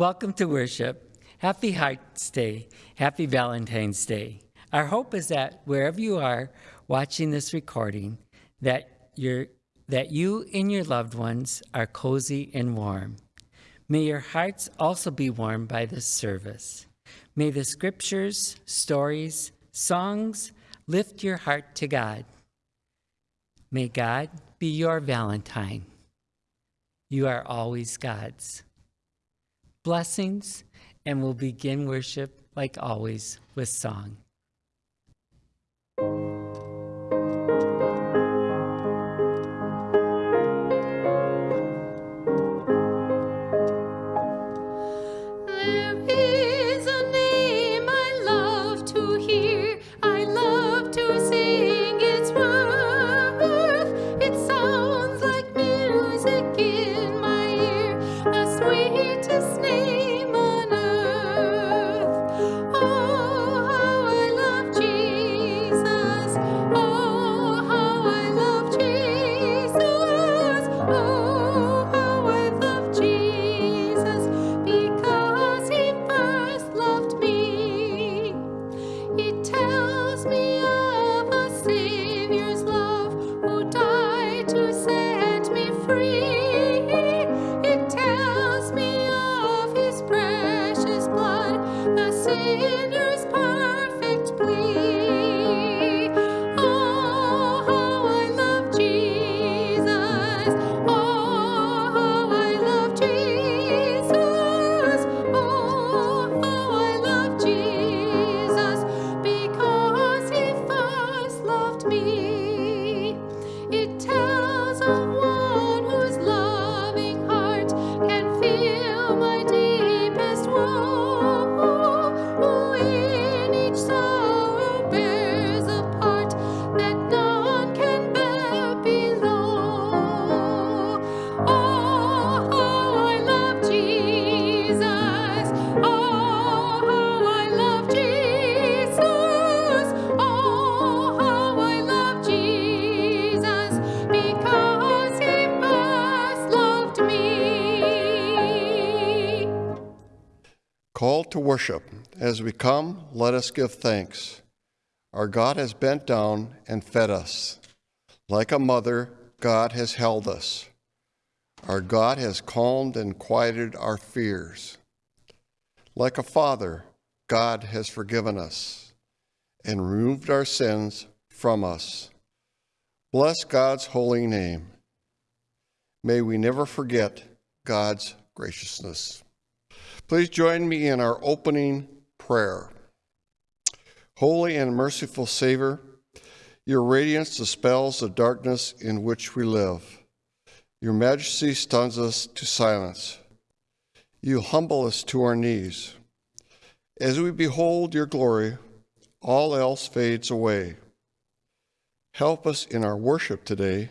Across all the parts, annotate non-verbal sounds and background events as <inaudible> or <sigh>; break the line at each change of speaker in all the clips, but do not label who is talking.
Welcome to worship. Happy Hearts Day. Happy Valentine's Day. Our hope is that wherever you are watching this recording, that you that you and your loved ones are cozy and warm. May your hearts also be warmed by this service. May the scriptures, stories, songs lift your heart to God. May God be your Valentine. You are always God's. Blessings, and we'll begin worship like always with song.
Worship. As we come, let us give thanks. Our God has bent down and fed us. Like a mother, God has held us. Our God has calmed and quieted our fears. Like a father, God has forgiven us and removed our sins from us. Bless God's holy name. May we never forget God's graciousness. Please join me in our opening prayer. Holy and merciful Savior, your radiance dispels the darkness in which we live. Your majesty stuns us to silence. You humble us to our knees. As we behold your glory, all else fades away. Help us in our worship today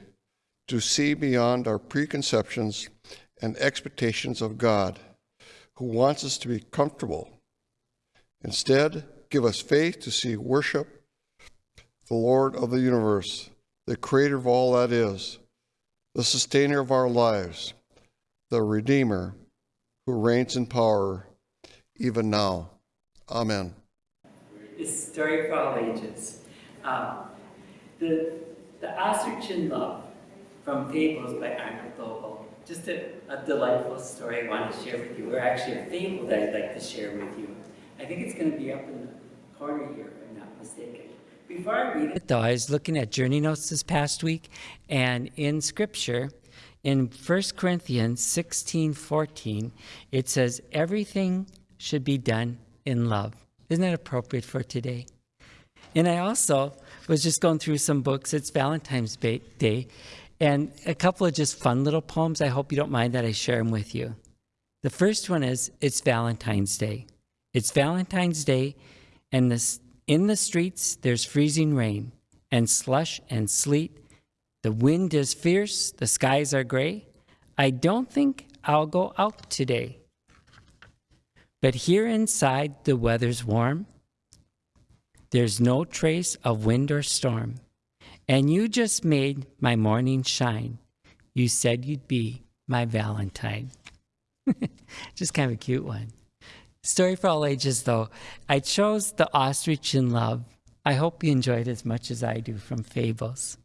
to see beyond our preconceptions and expectations of God who wants us to be comfortable. Instead, give us faith to see worship the Lord of the universe, the creator of all that is, the sustainer of our lives, the Redeemer who reigns in power even now. Amen.
It's a story for all ages. Um, the, the Ostrich Love from Fables by Arnold Lobel just a, a, delightful story I want to share with you, or actually a fable that I'd like to share with you. I think it's going to be up in the corner here, if I'm not mistaken. Before I read it, though, I was looking at journey notes this past week, and in Scripture, in 1 Corinthians 16, 14, it says, everything should be done in love. Isn't that appropriate for today? And I also was just going through some books. It's Valentine's Day, and a couple of just fun little poems. I hope you don't mind that I share them with you. The first one is It's Valentine's Day. It's Valentine's Day, and this, in the streets there's freezing rain and slush and sleet. The wind is fierce, the skies are gray. I don't think I'll go out today. But here inside the weather's warm. There's no trace of wind or storm. And you just made my morning shine. You said you'd be my Valentine. <laughs> Just kind of a cute one. Story for all ages, though. I chose The Ostrich in Love. I hope you enjoyed it as much as I do from Fables.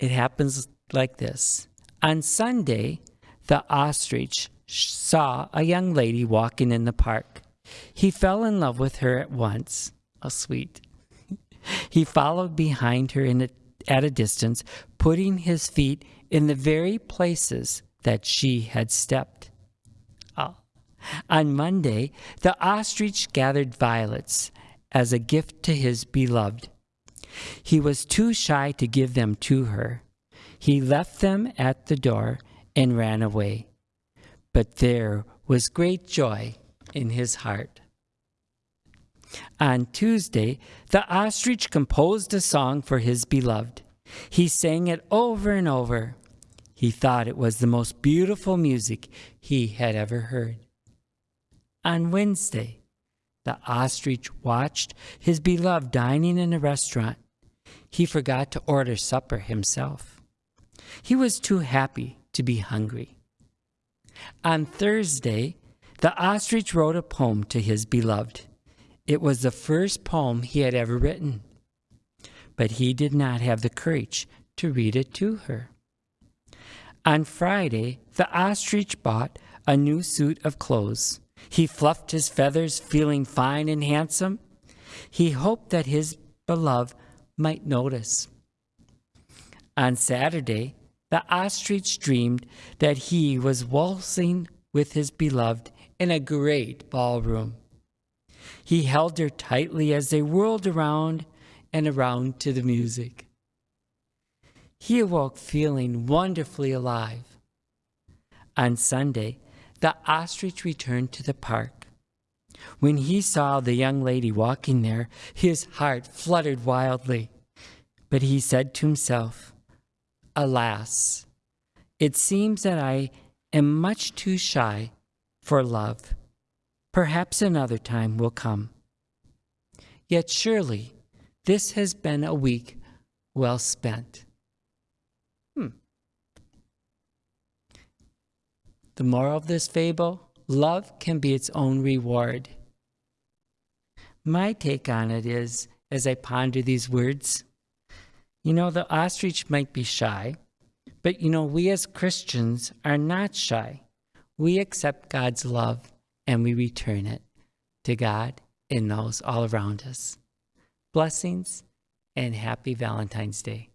It happens like this On Sunday, the ostrich saw a young lady walking in the park. He fell in love with her at once. How sweet. He followed behind her in a, at a distance, putting his feet in the very places that she had stepped. Oh. On Monday, the ostrich gathered violets as a gift to his beloved. He was too shy to give them to her. He left them at the door and ran away. But there was great joy in his heart. On Tuesday, the ostrich composed a song for his beloved. He sang it over and over. He thought it was the most beautiful music he had ever heard. On Wednesday, the ostrich watched his beloved dining in a restaurant. He forgot to order supper himself. He was too happy to be hungry. On Thursday, the ostrich wrote a poem to his beloved. It was the first poem he had ever written, but he did not have the courage to read it to her. On Friday, the ostrich bought a new suit of clothes. He fluffed his feathers, feeling fine and handsome. He hoped that his beloved might notice. On Saturday, the ostrich dreamed that he was waltzing with his beloved in a great ballroom. He held her tightly as they whirled around and around to the music. He awoke feeling wonderfully alive. On Sunday, the ostrich returned to the park. When he saw the young lady walking there, his heart fluttered wildly. But he said to himself, Alas, it seems that I am much too shy for love. Perhaps another time will come. Yet surely this has been a week well spent. Hmm. The moral of this fable love can be its own reward. My take on it is, as I ponder these words, you know, the ostrich might be shy, but you know, we as Christians are not shy. We accept God's love and we return it to God and those all around us. Blessings and happy Valentine's Day.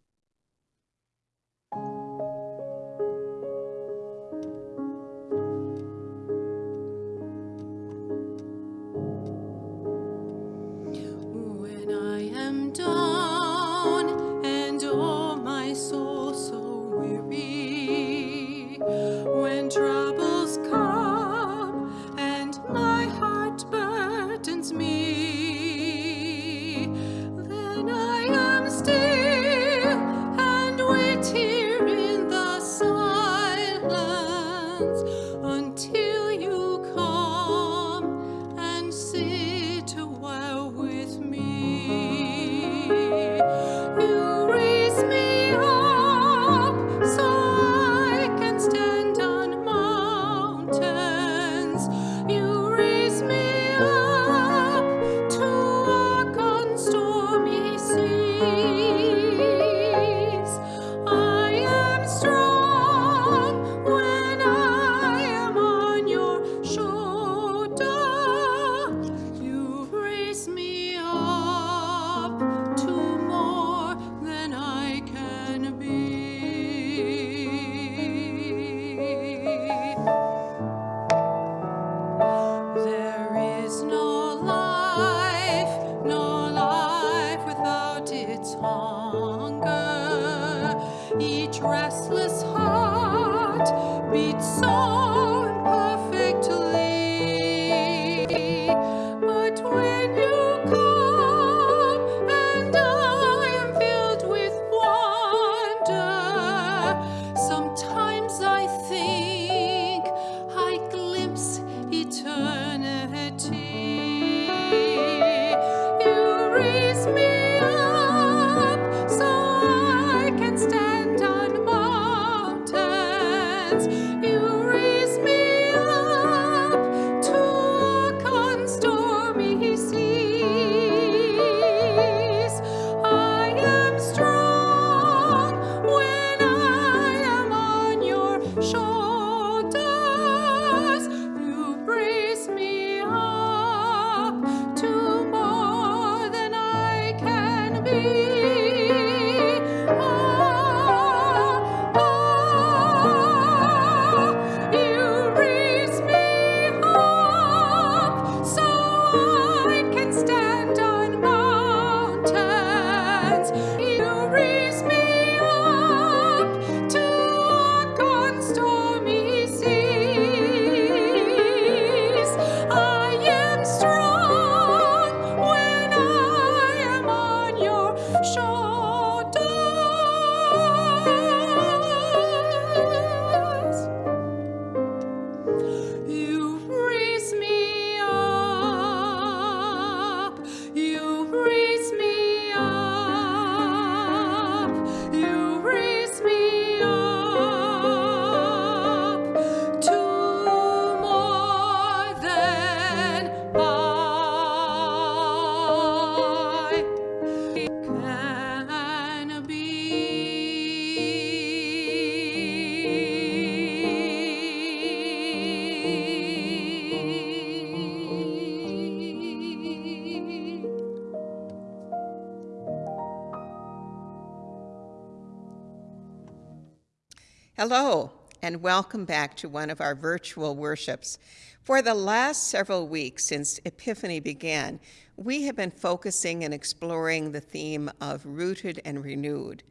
Hello, and welcome back to one of our virtual worships. For the last several weeks since Epiphany began, we have been focusing and exploring the theme of rooted and renewed.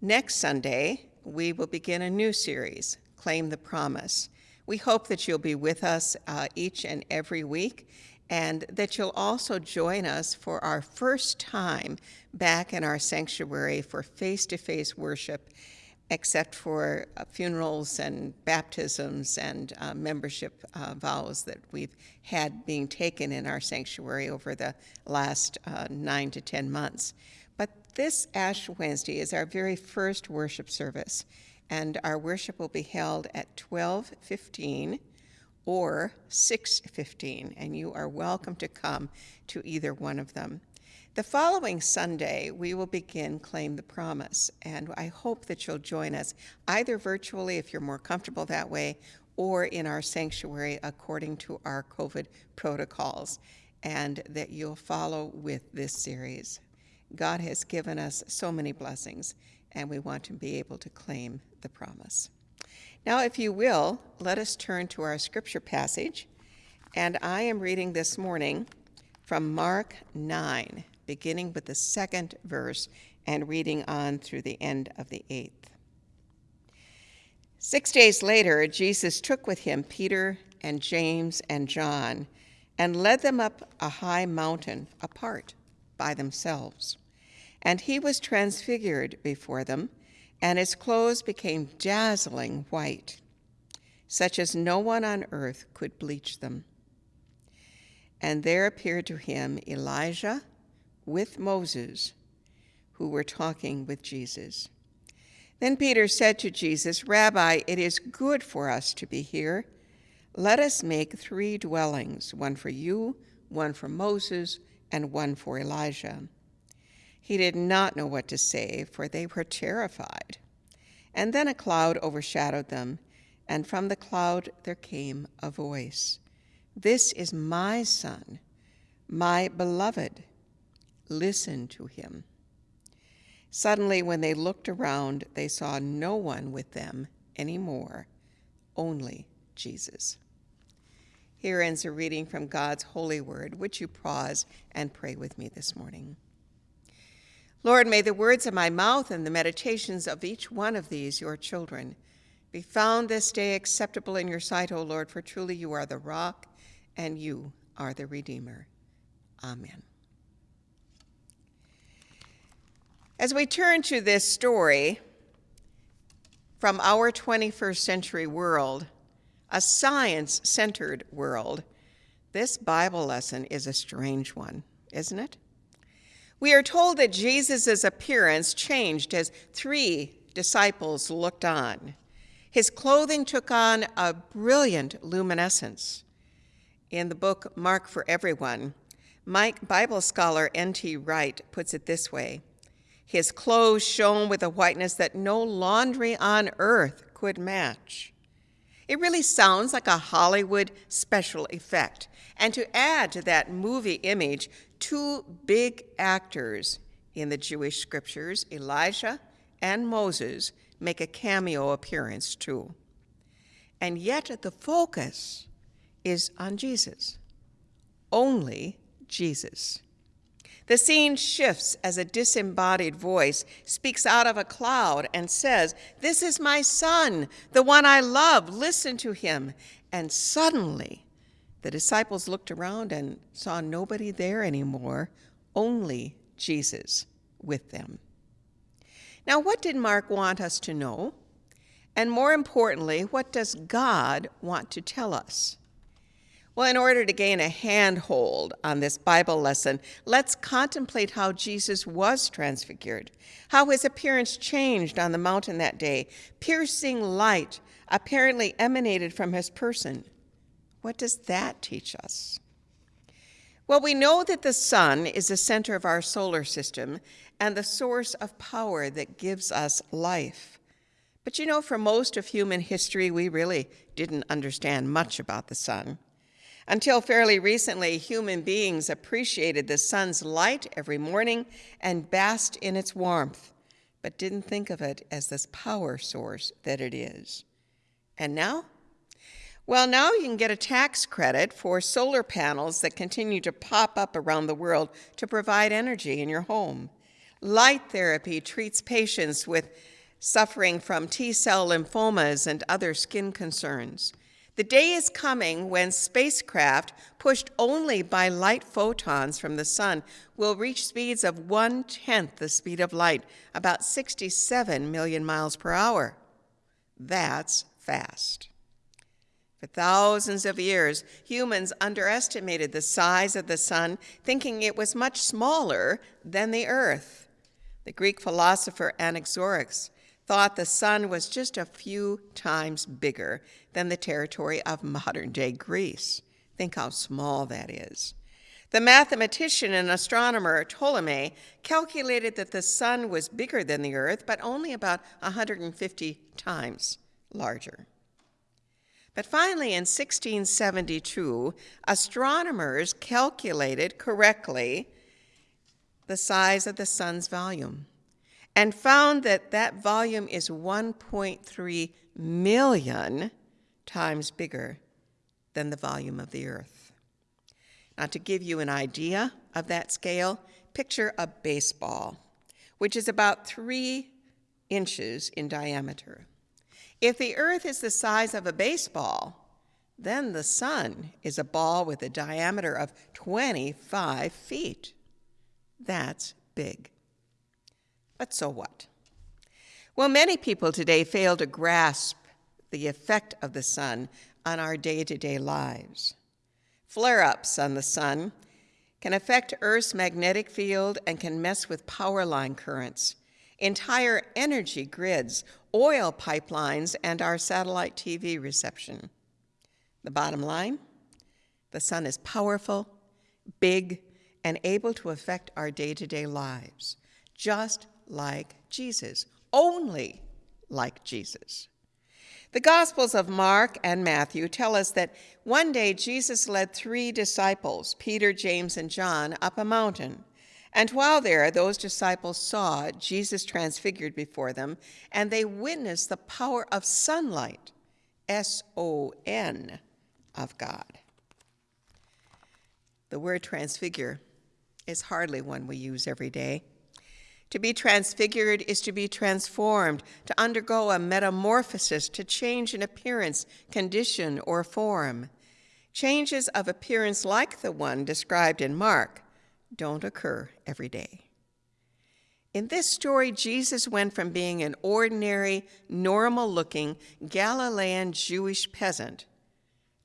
Next Sunday, we will begin a new series, Claim the Promise. We hope that you'll be with us uh, each and every week and that you'll also join us for our first time back in our sanctuary for face to face worship, except for uh, funerals and baptisms and uh, membership uh, vows that we've had being taken in our sanctuary over the last uh, nine to ten months. But this Ash Wednesday is our very first worship service, and our worship will be held at 1215 or 6:15 and you are welcome to come to either one of them. The following Sunday, we will begin Claim the Promise, and I hope that you'll join us either virtually if you're more comfortable that way or in our sanctuary according to our COVID protocols, and that you'll follow with this series. God has given us so many blessings, and we want to be able to claim the promise. Now, if you will, let us turn to our scripture passage. And I am reading this morning from Mark 9, beginning with the second verse and reading on through the end of the eighth. Six days later, Jesus took with him Peter and James and John and led them up a high mountain apart by themselves. And he was transfigured before them and his clothes became dazzling white, such as no one on earth could bleach them. And there appeared to him Elijah with Moses, who were talking with Jesus. Then Peter said to Jesus, Rabbi, it is good for us to be here. Let us make three dwellings one for you, one for Moses, and one for Elijah. He did not know what to say, for they were terrified. And then a cloud overshadowed them, and from the cloud there came a voice This is my Son, my beloved. Listen to him. Suddenly, when they looked around, they saw no one with them anymore, only Jesus. Here ends a reading from God's holy word. Would you pause and pray with me this morning? Lord, may the words of my mouth and the meditations of each one of these, your children, be found this day acceptable in your sight, O Lord, for truly you are the rock and you are the Redeemer. Amen. As we turn to this story from our 21st century world, a science centered world, this Bible lesson is a strange one, isn't it? We are told that Jesus' appearance changed as three disciples looked on. His clothing took on a brilliant luminescence. In the book Mark for Everyone, Mike Bible scholar N.T. Wright puts it this way His clothes shone with a whiteness that no laundry on earth could match. It really sounds like a Hollywood special effect. And to add to that movie image, two big actors in the Jewish scriptures, Elijah and Moses, make a cameo appearance too. And yet the focus is on Jesus, only Jesus. The scene shifts as a disembodied voice speaks out of a cloud and says, This is my son, the one I love, listen to him. And suddenly, the disciples looked around and saw nobody there anymore, only Jesus with them. Now, what did Mark want us to know? And more importantly, what does God want to tell us? Well, in order to gain a handhold on this Bible lesson, let's contemplate how Jesus was transfigured, how his appearance changed on the mountain that day. Piercing light apparently emanated from his person. What does that teach us? Well, we know that the sun is the center of our solar system and the source of power that gives us life. But you know, for most of human history, we really didn't understand much about the sun. Until fairly recently, human beings appreciated the sun's light every morning and basked in its warmth. but didn't think of it as this power source that it is. And now? Well, now you can get a tax credit for solar panels that continue to pop up around the world to provide energy in your home. Light therapy treats patients with suffering from T cell lymphomas and other skin concerns. The day is coming when spacecraft, pushed only by light photons from the sun, will reach speeds of one tenth the speed of light, about 67 million miles per hour. That's fast. For thousands of years, humans underestimated the size of the sun, thinking it was much smaller than the earth. The Greek philosopher Anaxagoras thought the sun was just a few times bigger than the territory of modern day Greece. Think how small that is. The mathematician and astronomer Ptolemy calculated that the sun was bigger than the earth, but only about 150 times larger. But finally, in 1672, astronomers calculated correctly the size of the sun's volume and found that that volume is 1.3 million times bigger than the volume of the earth. Now, to give you an idea of that scale, picture a baseball, which is about three inches in diameter. If the earth is the size of a baseball, then the sun is a ball with a diameter of 25 feet. That's big. But so what? Well, many people today fail to grasp the effect of the sun on our day to day lives. Flare ups on the sun can affect Earth's magnetic field and can mess with power line currents, entire energy grids, oil pipelines, and our satellite TV reception. The bottom line the sun is powerful, big, and able to affect our day to day lives, just like Jesus, only like Jesus. The Gospels of Mark and Matthew tell us that one day Jesus led three disciples, Peter, James, and John, up a mountain. And while there, those disciples saw Jesus transfigured before them, and they witnessed the power of sunlight, S O N, of God. The word transfigure is hardly one we use every day. To be transfigured is to be transformed, to undergo a metamorphosis, to change in appearance, condition, or form. Changes of appearance like the one described in Mark don't occur every day. In this story, Jesus went from being an ordinary, normal looking Galilean Jewish peasant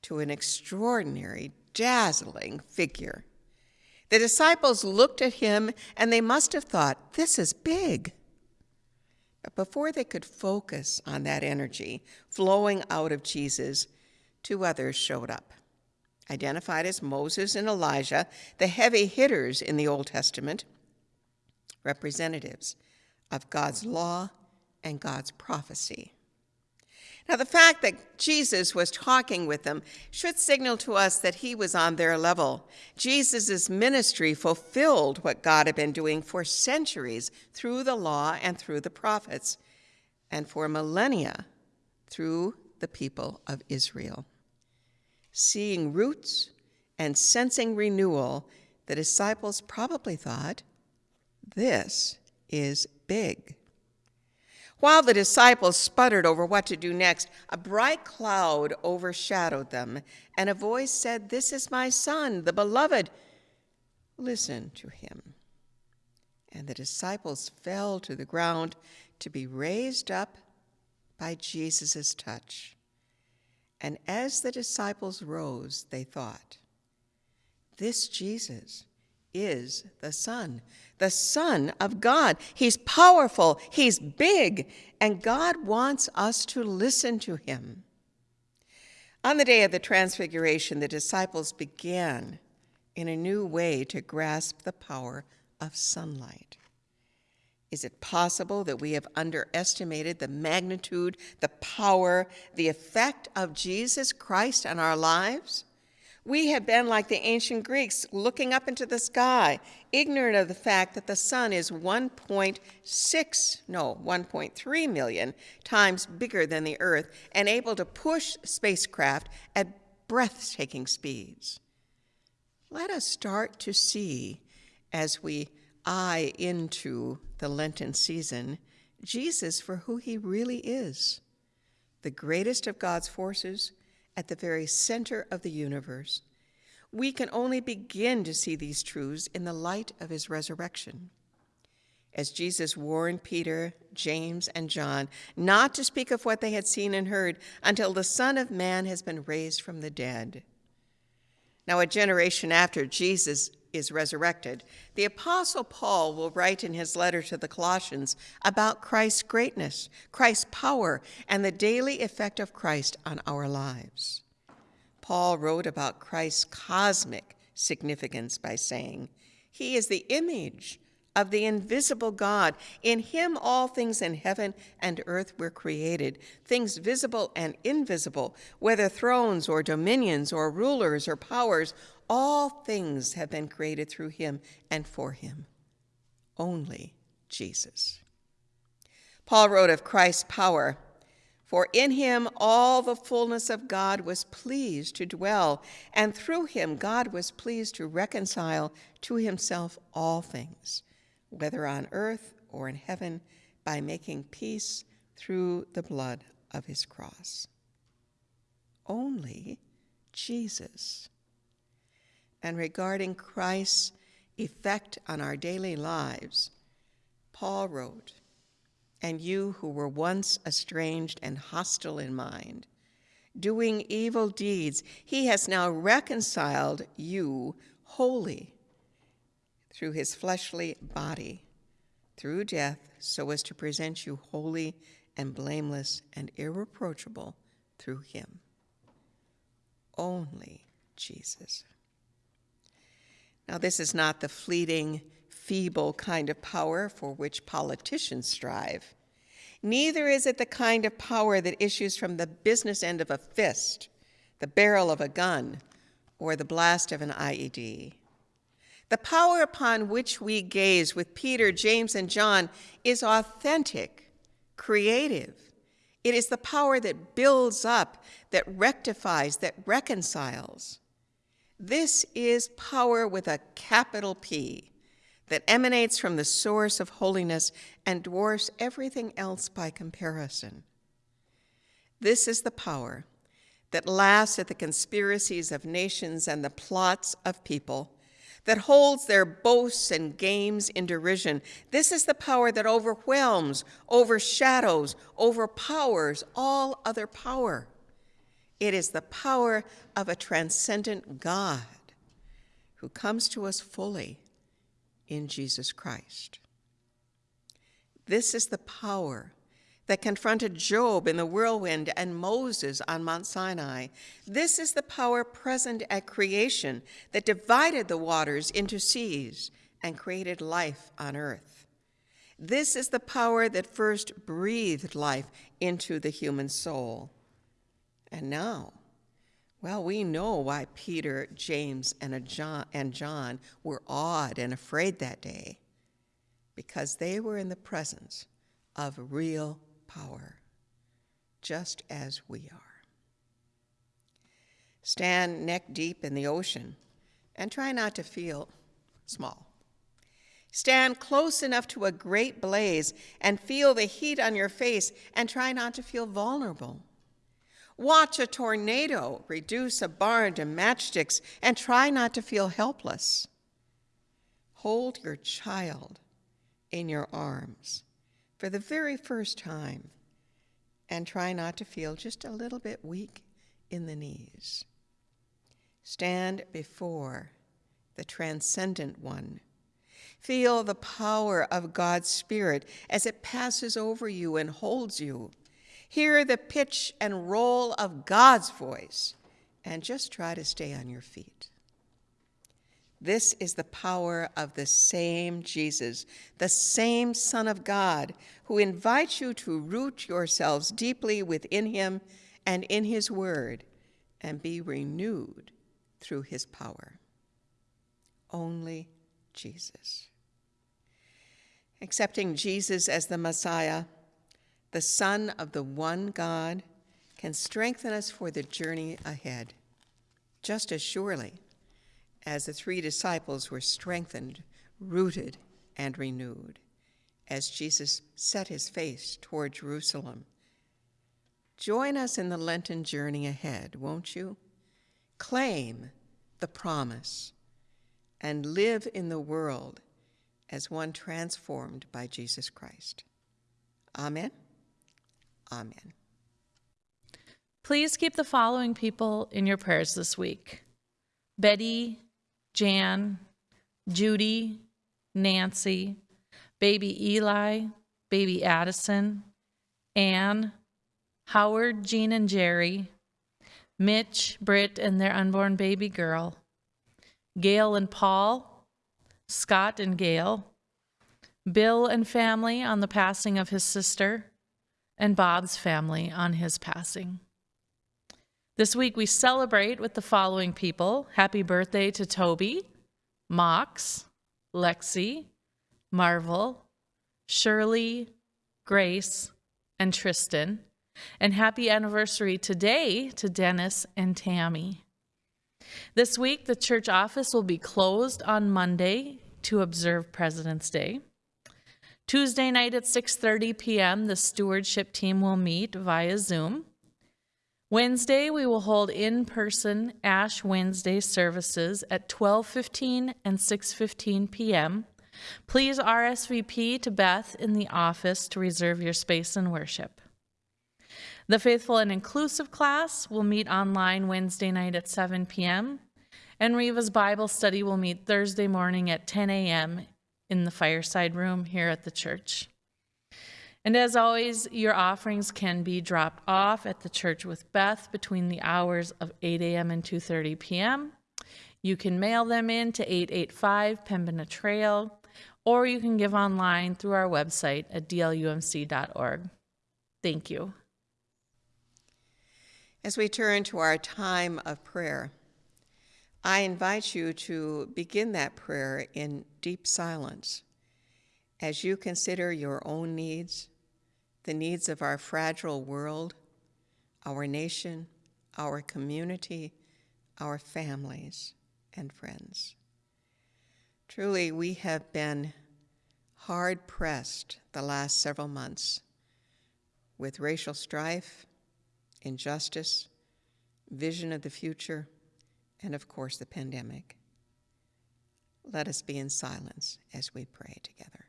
to an extraordinary, dazzling figure. The disciples looked at him and they must have thought, this is big. But before they could focus on that energy flowing out of Jesus, two others showed up. Identified as Moses and Elijah, the heavy hitters in the Old Testament, representatives of God's law and God's prophecy. Now, the fact that Jesus was talking with them should signal to us that he was on their level. Jesus' ministry fulfilled what God had been doing for centuries through the law and through the prophets, and for millennia through the people of Israel. Seeing roots and sensing renewal, the disciples probably thought, this is big. While the disciples sputtered over what to do next, a bright cloud overshadowed them, and a voice said, This is my son, the beloved. Listen to him. And the disciples fell to the ground to be raised up by Jesus' touch. And as the disciples rose, they thought, This Jesus is the Son, the Son of God. He's powerful, He's big, and God wants us to listen to Him. On the day of the Transfiguration, the disciples began in a new way to grasp the power of sunlight. Is it possible that we have underestimated the magnitude, the power, the effect of Jesus Christ on our lives? We have been like the ancient Greeks, looking up into the sky, ignorant of the fact that the sun is 1.6, no, 1.3 million times bigger than the earth and able to push spacecraft at breathtaking speeds. Let us start to see as we eye into the Lenten season Jesus for who he really is the greatest of God's forces at the very center of the universe. We can only begin to see these truths in the light of his resurrection. As Jesus warned Peter, James, and John not to speak of what they had seen and heard until the Son of Man has been raised from the dead. Now, a generation after Jesus is resurrected, the Apostle Paul will write in his letter to the Colossians about Christ's greatness, Christ's power, and the daily effect of Christ on our lives. Paul wrote about Christ's cosmic significance by saying, He is the image of the invisible God. In him all things in heaven and earth were created, things visible and invisible, whether thrones or dominions or rulers or powers, all things have been created through him and for him. Only Jesus. Paul wrote of Christ's power For in him all the fullness of God was pleased to dwell, and through him God was pleased to reconcile to himself all things, whether on earth or in heaven, by making peace through the blood of his cross. Only Jesus and regarding Christ's effect on our daily lives, Paul wrote, And you who were once estranged and hostile in mind, doing evil deeds, he has now reconciled you wholly through his fleshly body, through death, so as to present you holy and blameless and irreproachable through him. Only Jesus. Now, this is not the fleeting, feeble kind of power for which politicians strive. Neither is it the kind of power that issues from the business end of a fist, the barrel of a gun, or the blast of an IED. The power upon which we gaze with Peter, James, and John is authentic, creative. It is the power that builds up, that rectifies, that reconciles. This is power with a capital P that emanates from the source of holiness and dwarfs everything else by comparison. This is the power that laughs at the conspiracies of nations and the plots of people, that holds their boasts and games in derision. This is the power that overwhelms, overshadows, overpowers all other power. It is the power of a transcendent God who comes to us fully in Jesus Christ. This is the power that confronted Job in the whirlwind and Moses on Mount Sinai. This is the power present at creation that divided the waters into seas and created life on earth. This is the power that first breathed life into the human soul. And now, well, we know why Peter, James, and John, and John were awed and afraid that day, because they were in the presence of real power, just as we are. Stand neck deep in the ocean and try not to feel small. Stand close enough to a great blaze and feel the heat on your face and try not to feel vulnerable. Watch a tornado reduce a barn to matchsticks and try not to feel helpless. Hold your child in your arms for the very first time and try not to feel just a little bit weak in the knees. Stand before the transcendent one. Feel the power of God's Spirit as it passes over you and holds you Hear the pitch and roll of God's voice and just try to stay on your feet. This is the power of the same Jesus, the same Son of God, who invites you to root yourselves deeply within him and in his word and be renewed through his power. Only Jesus. Accepting Jesus as the Messiah, the Son of the one God, can strengthen us for the journey ahead, just as surely as the three disciples were strengthened, rooted, and renewed as Jesus set his face toward Jerusalem. Join us in the Lenten journey ahead, won't you? Claim the promise and live in the world as one transformed by Jesus Christ. Amen. Amen.
Please keep the following people in your prayers this week Betty, Jan, Judy, Nancy, baby Eli, baby Addison, Anne, Howard, Jean, and Jerry, Mitch, Britt, and their unborn baby girl, Gail and Paul, Scott and Gail, Bill and family on the passing of his sister, and Bob's family on his passing. This week we celebrate with the following people. Happy birthday to Toby, Mox, Lexi, Marvel, Shirley, Grace, and Tristan. And happy anniversary today to Dennis and Tammy. This week, the church office will be closed on Monday to observe President's Day. Tuesday night at 6:30 p.m., the stewardship team will meet via Zoom. Wednesday, we will hold in-person Ash Wednesday services at 12:15 and 6:15 p.m. Please RSVP to Beth in the office to reserve your space in worship. The Faithful and Inclusive class will meet online Wednesday night at 7 p.m. And Riva's Bible study will meet Thursday morning at 10 a.m. in the fireside room here at the church. And as always, your offerings can be dropped off at the church with Beth between the hours of 8 a.m. and 2:30 p.m. You can mail them in to 885 Pembina Trail, or you can give online through our website at dlumc.org. Thank you.
As we turn to our time of prayer, I invite you to begin that prayer in deep silence as you consider your own needs, the needs of our fragile world, our nation, our community, our families, and friends. Truly, we have been hard pressed the last several months with racial strife injustice, vision of the future, and of course the pandemic. Let us be in silence as we pray together.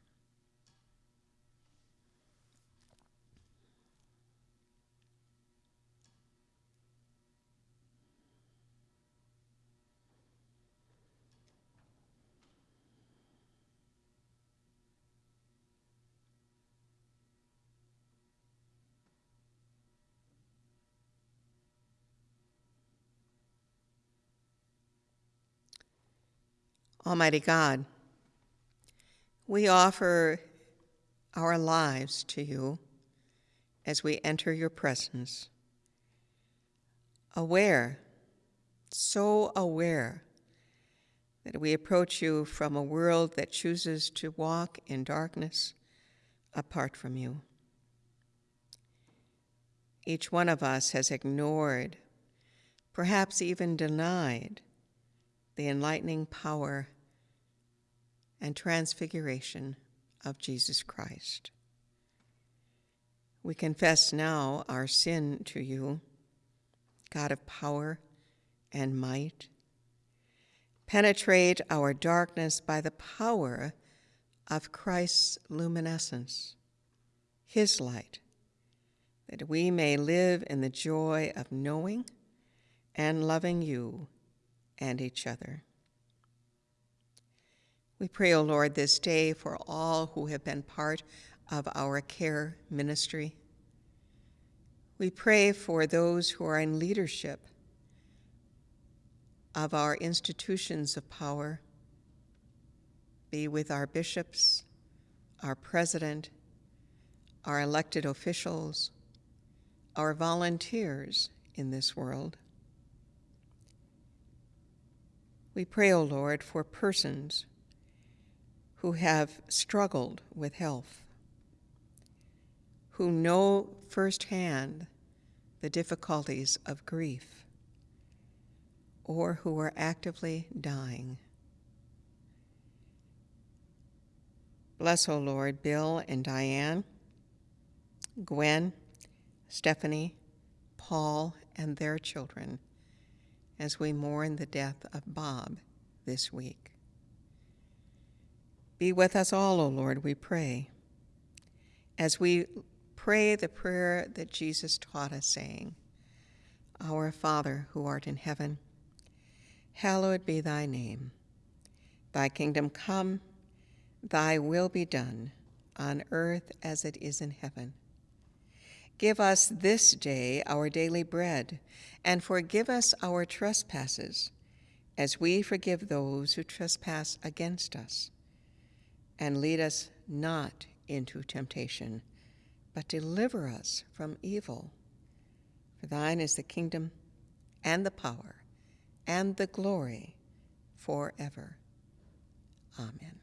Almighty God, we offer our lives to you as we enter your presence, aware, so aware that we approach you from a world that chooses to walk in darkness apart from you. Each one of us has ignored, perhaps even denied, the enlightening power and transfiguration of Jesus Christ. We confess now our sin to you, God of power and might. Penetrate our darkness by the power of Christ's luminescence, his light, that we may live in the joy of knowing and loving you and each other. We pray, O Lord, this day for all who have been part of our care ministry. We pray for those who are in leadership of our institutions of power. Be with our bishops, our president, our elected officials, our volunteers in this world. We pray, O Lord, for persons who have struggled with health, who know firsthand the difficulties of grief, or who are actively dying. Bless, O Lord, Bill and Diane, Gwen, Stephanie, Paul, and their children as we mourn the death of Bob this week. Be with us all, O Lord, we pray, as we pray the prayer that Jesus taught us, saying, Our Father, who art in heaven, hallowed be thy name. Thy kingdom come, thy will be done, on earth as it is in heaven. Give us this day our daily bread, and forgive us our trespasses, as we forgive those who trespass against us. And lead us not into temptation, but deliver us from evil. For thine is the kingdom, and the power, and the glory forever. Amen.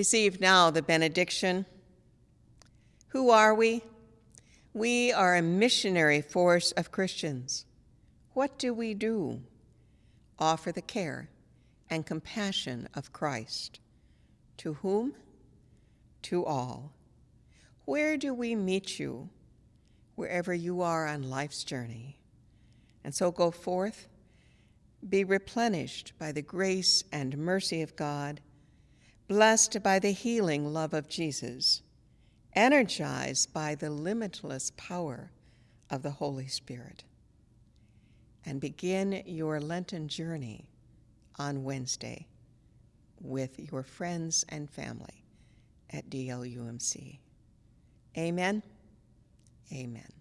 Receive now the benediction. Who are we? We are a missionary force of Christians. What do we do? Offer the care and compassion of Christ. To whom? To all. Where do we meet you? Wherever you are on life's journey. And so go forth, be replenished by the grace and mercy of God blessed by the healing love of Jesus, energized by the limitless power of the Holy Spirit. And begin your Lenten journey on Wednesday with your friends and family at DLUMC. Amen. Amen.